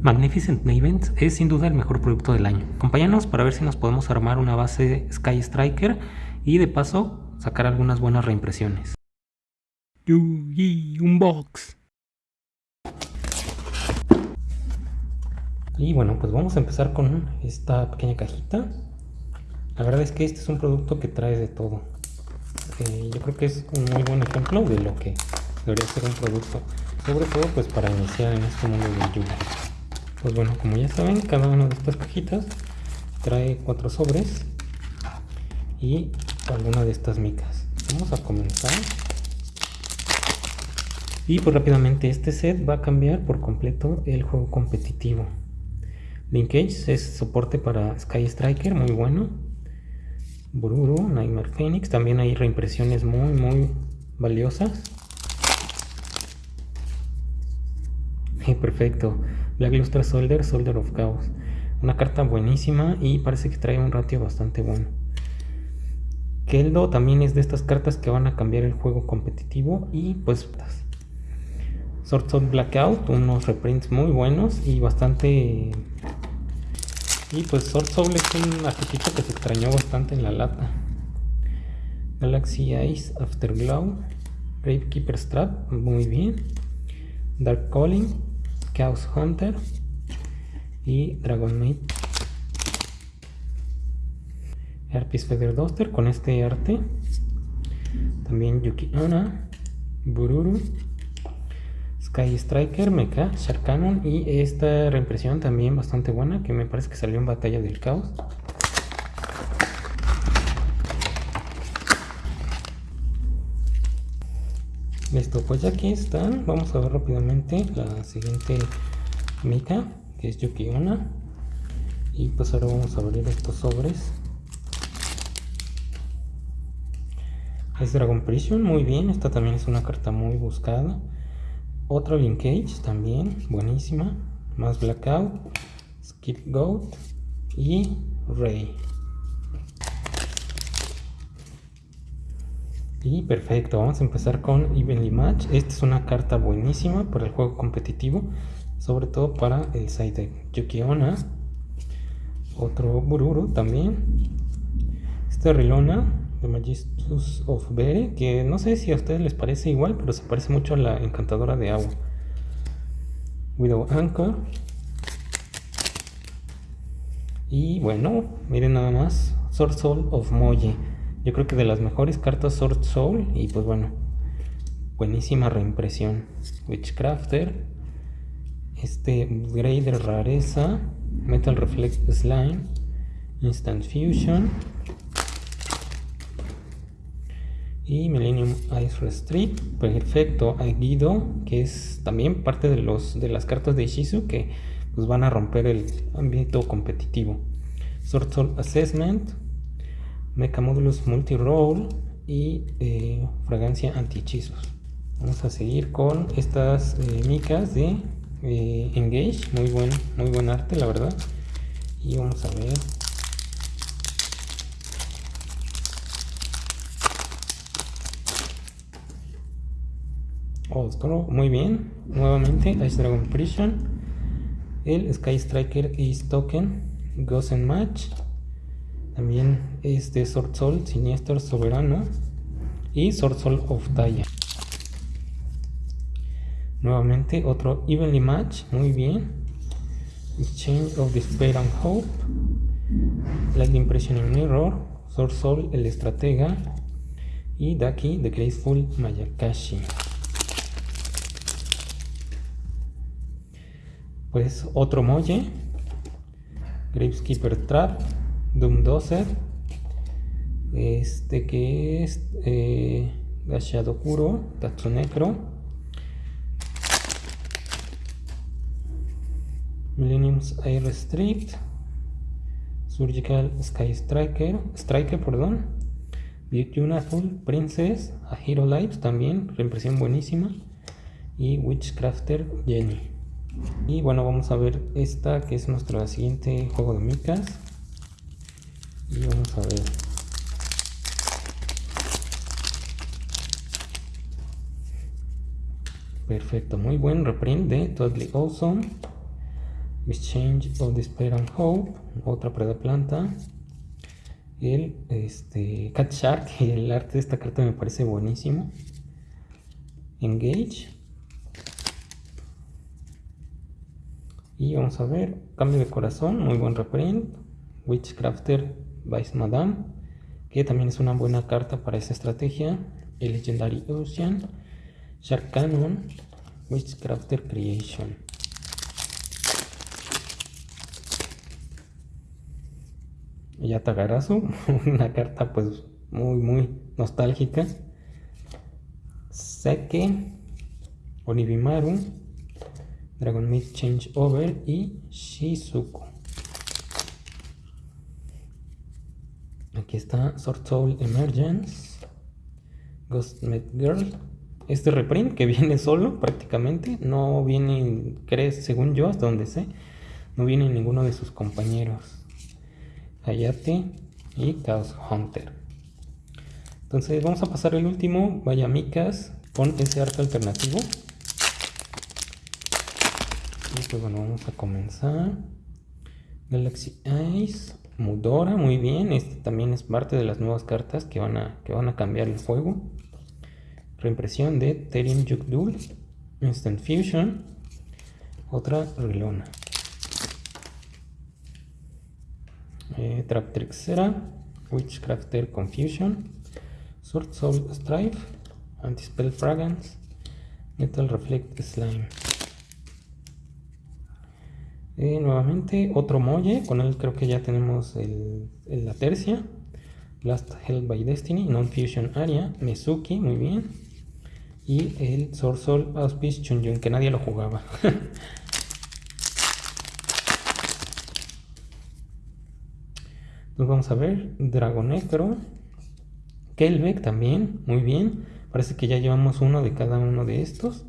Magnificent Mavens es sin duda el mejor producto del año. Acompáñanos para ver si nos podemos armar una base Sky Striker y de paso sacar algunas buenas reimpresiones. Yugi Unbox. Y bueno, pues vamos a empezar con esta pequeña cajita. La verdad es que este es un producto que trae de todo. Eh, yo creo que es un muy buen ejemplo de lo que debería ser un producto. Sobre todo pues para iniciar en este mundo del Yugi. Pues bueno, como ya saben, cada una de estas cajitas trae cuatro sobres y alguna de estas micas. Vamos a comenzar. Y pues rápidamente este set va a cambiar por completo el juego competitivo. Linkage es soporte para Sky Striker, muy bueno. Bururu, Nightmare Phoenix, también hay reimpresiones muy muy valiosas. perfecto. Black Lustre Soldier, Soldier of Chaos. Una carta buenísima y parece que trae un ratio bastante bueno. Keldo también es de estas cartas que van a cambiar el juego competitivo y pues Sword of Blackout, unos reprints muy buenos y bastante... Y pues Sword Soul es un arquetipo que se extrañó bastante en la lata. Galaxy Ice Afterglow, Gravekeeper Strap, muy bien. Dark Calling, Chaos Hunter y Dragon Maid. Harpies Feather Duster con este arte. También Yuki Ana, Bururu, Sky Striker, Mecha, Sharkanon y esta reimpresión también bastante buena que me parece que salió en Batalla del Caos. Listo, pues ya aquí están, vamos a ver rápidamente la siguiente mica, que es Yuki Una. Y pues ahora vamos a abrir estos sobres. Es Dragon Prison, muy bien, esta también es una carta muy buscada. Otro Linkage también, buenísima. Más Blackout, Skip Goat y Ray. Y perfecto, vamos a empezar con Evenly Match. Esta es una carta buenísima para el juego competitivo, sobre todo para el side deck. Yukiona, otro Bururu también. Esta Rilona de Magistus of Bere, que no sé si a ustedes les parece igual, pero se parece mucho a la encantadora de agua. Widow Anchor. Y bueno, miren nada más, Soul of Moye. Yo creo que de las mejores cartas Sword Soul. Y pues bueno, buenísima reimpresión. Witchcrafter. Este Grey de rareza. Metal Reflect Slime. Instant Fusion. Y Millennium Ice Restrict. Perfecto. Guido, que es también parte de, los, de las cartas de Ishizu que pues, van a romper el ambiente competitivo. Sword Soul Assessment Mecha Modulus Multi-Roll y eh, Fragancia Anti-Hechizos. Vamos a seguir con estas eh, micas de eh, Engage, muy buen, muy buen arte la verdad. Y vamos a ver Oh, muy bien. Nuevamente, Ice Dragon Prison. El Sky Striker Ace Token. Gozen Match. También este Sword Soul, Sinister Soberano y Sword Soul of Taya. Nuevamente otro Evenly Match, muy bien. Exchange of Despair and Hope. Light Impression Mirror. Sword Soul, el Estratega. Y Daki, The Graceful Mayakashi. Pues otro Molle. Graveskeeper Trap. Doom 12 este que es eh, Kuro, Tatsunecro Millennium's Air Street Surgical Sky Striker Striker, perdón Beautiful Princess A Hero Lives también, reimpresión buenísima y Witchcrafter Jenny. Y bueno vamos a ver esta que es nuestro siguiente juego de micas y vamos a ver perfecto muy buen reprint de Totally Awesome Exchange of Despair and Hope, otra planta El este, Cat Shark, el arte de esta carta me parece buenísimo. Engage. Y vamos a ver, cambio de corazón, muy buen reprint. Witchcrafter Vice Madame, que también es una buena carta para esa estrategia. El Legendary Ocean, Shark Cannon, Witchcrafter Creation. Yatagarasu, una carta pues muy muy nostálgica. Seke, Onibimaru, Dragon Meat Change Over y Shizuku. Aquí está Sword Soul Emergence, Ghost Met Girl. Este reprint que viene solo prácticamente, no viene, crees, según yo, hasta donde sé, no viene ninguno de sus compañeros. Hayate y Chaos Hunter. Entonces vamos a pasar el último, Vaya Micas, con ese arte alternativo. Y pues bueno, vamos a comenzar. Galaxy Ice, Mudora, muy bien. Este también es parte de las nuevas cartas que van a, que van a cambiar el juego. Reimpresión de Terium Yukdul, Instant Fusion, otra Relona. eh, Trap Trixera, Witchcrafter Confusion, Sword Soul Strife, Anti-Spell Fragrance, Metal Reflect Slime. Eh, nuevamente otro Molle, con él creo que ya tenemos el, la tercia. Last Held by Destiny, Non-Fusion Area, Mezuki, muy bien. Y el Sword Soul Auspice Chunjun, que nadie lo jugaba. Nos vamos a ver Dragonecro, Kelbeck también, muy bien. Parece que ya llevamos uno de cada uno de estos.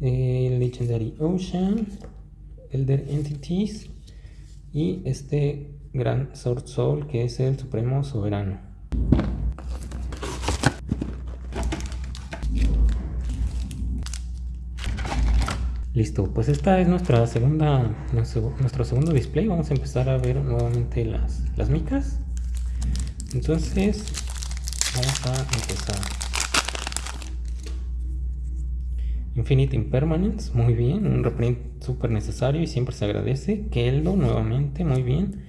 Eh, Legendary Ocean, Elder Entities y este Gran Sword Soul que es el Supremo Soberano. Listo, pues esta es nuestra segunda, nuestro, segundo display. Vamos a empezar a ver nuevamente las, las micas. Entonces, vamos a empezar. Infinite Impermanence, muy bien, un reprint súper necesario y siempre se agradece. Keldo, nuevamente, muy bien.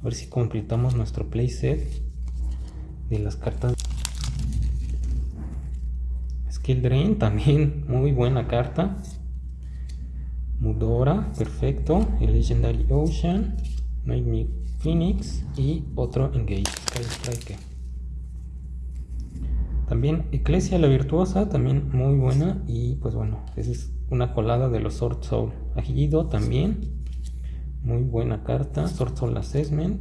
A ver si completamos nuestro playset de las cartas. Skill Drain, también muy buena carta. Mudora, perfecto. El Legendary Ocean, Nightmare Phoenix y otro Engage, Sky Striker. También Ecclesia la Virtuosa, también muy buena. Y pues bueno, esa es una colada de los Sword Soul. Agido también, muy buena carta. Sword Soul Assessment,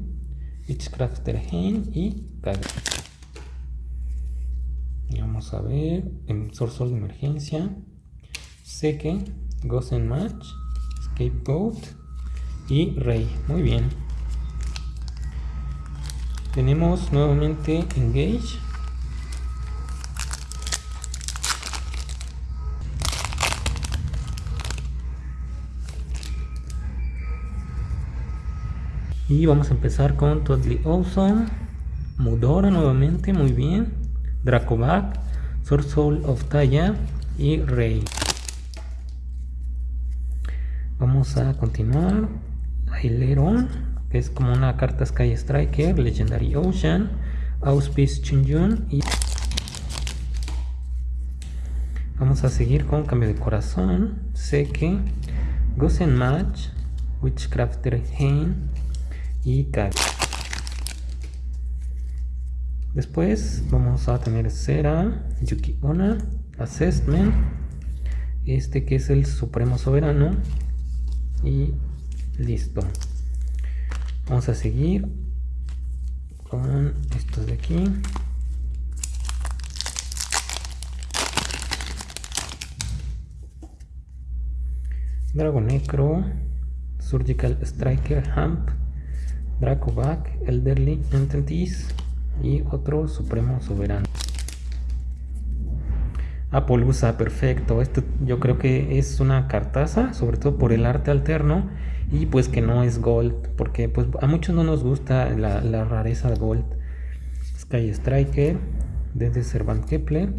Witchcrafter Hain y Kaga. Y vamos a ver, en Soul de emergencia, Seque Gozen Match, Scapegoat y Rey. Muy bien. Tenemos nuevamente Engage. Y vamos a empezar con Totally Awesome. Mudora nuevamente, muy bien. Dracovac, Sword Soul of Taya y Rey. Vamos a continuar. Aileron, que es como una carta Sky Striker, Legendary Ocean, Auspice Chinjun y vamos a seguir con cambio de corazón, Seke, Gosen Match, Witchcrafter Hain y Kag. Después vamos a tener Cera, Yuki Ona, Assessment, este que es el Supremo Soberano, y listo vamos a seguir con estos de aquí Dragon Necro, Surgical Striker, Hamp, Dracovac, Elderly Entities y otro Supremo Soberano. Apolusa, perfecto. Esto yo creo que es una cartaza, sobre todo por el arte alterno y pues que no es gold, porque pues a muchos no nos gusta la, la rareza gold. Sky Striker, desde Servant Kepler,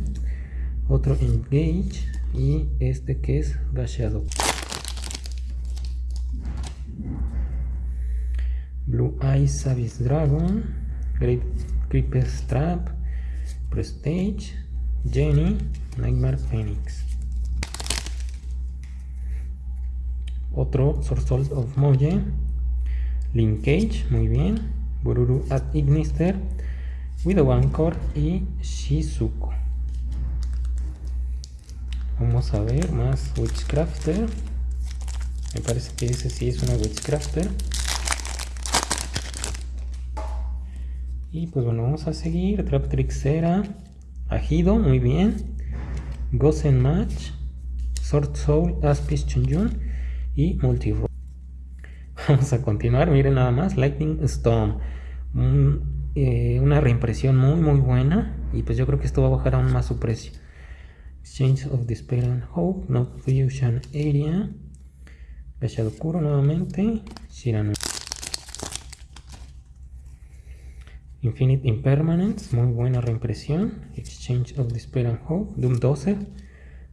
otro Engage y este que es Gasheado. Blue Eyes Savage Dragon, Great Creeper Trap, Prestige, Jenny, Nightmare Phoenix. Otro Source of Moje, Linkage, muy bien. Bururu at Ignister, Widow Anchor y Shizuko. Vamos a ver más Witchcrafter. Me parece que ese sí es una Witchcrafter. Y pues bueno, vamos a seguir. Trap Trixera, Ajido, muy bien. Gosen Match, Sword Soul, Aspis Chunjun y Multi Vamos a continuar, miren nada más, Lightning Storm. Eh, una reimpresión muy muy buena y pues yo creo que esto va a bajar aún más su precio. Exchange of Despair and Hope, No Fusion Area, Kuro nuevamente, Shirano. Infinite Impermanence, muy buena reimpresión. Exchange of Despair and Hope, Doom 12,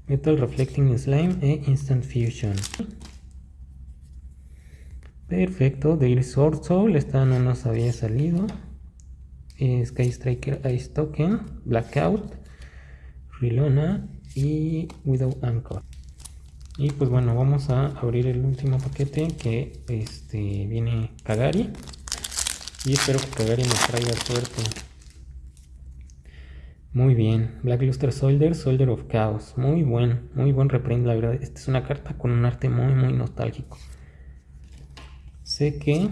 Metal Reflecting Slime e Instant Fusion. Perfecto, Daily Sword Soul, esta no nos había salido. Eh, Sky Striker Ice Token, Blackout, Rilona y Widow Anchor. Y pues bueno, vamos a abrir el último paquete que este, viene Kagari. Y espero que Kagari nos traiga suerte. Muy bien, Black Luster Soldier, Soldier of Chaos. Muy buen, muy buen reprint, la verdad. Esta es una carta con un arte muy, muy nostálgico. Sé que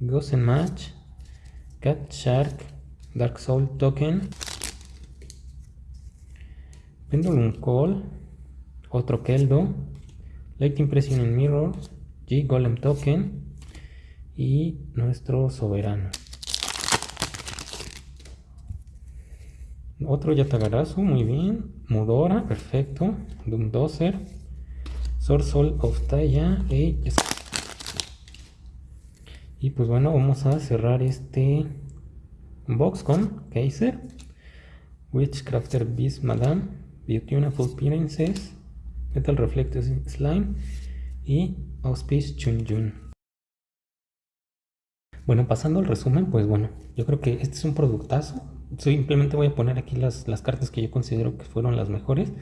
Ghost Match, Cat Shark, Dark Soul Token, Pendulum Call, otro Keldo, Light Impression in Mirror, G Golem Token, y nuestro soberano. Otro Yatagarasu, muy bien. Mudora, perfecto. Doomdozer. Soul of Taya. Y, pues bueno, vamos a cerrar este box con Kaiser. Witchcrafter Beast Madame. Beautiful Princess. Metal Reflective Slime. Y Auspice Chunjun. Bueno, pasando al resumen, pues bueno, yo creo que este es un productazo. Simplemente voy a poner aquí las, cartas que yo considero que fueron las mejores.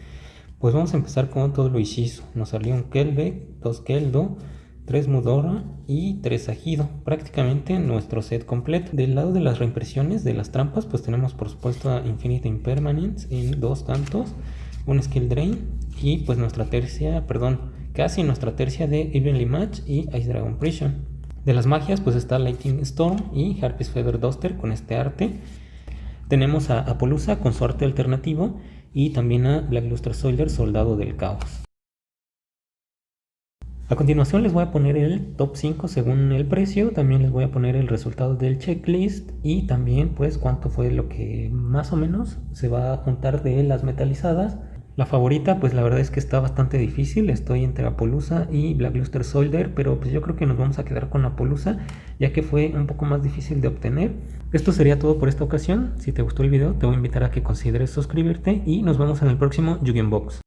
Pues vamos a empezar con todo lo Ishizu. Nos salió un Kelbe, dos Keldo, tres Mudora y tres Ajido. Prácticamente nuestro set completo. Del lado de las reimpresiones de las trampas, pues tenemos por supuesto a Infinite Impermanence en dos tantos, un Skill Drain y pues nuestra tercia, perdón, casi nuestra tercia de Evenly Match y Ice Dragon Prison. De las magias, pues está Lightning Storm y Harpies Feather Duster con este arte. Tenemos a Apolusa con su arte alternativo y también a Black Luster Soldier, Soldado del Caos. A continuación les voy a poner el top 5 según el precio, también les voy a poner el resultado del checklist y también pues cuánto fue lo que más o menos se va a juntar de las metalizadas la favorita, pues la verdad es que está bastante difícil. Estoy entre Apolusa y Black Luster Soldier, pero pues yo creo que nos vamos a quedar con Apolusa, ya que fue un poco más difícil de obtener. Esto sería todo por esta ocasión. Si te gustó el video, te voy a invitar a que consideres suscribirte y nos vemos en el próximo Box.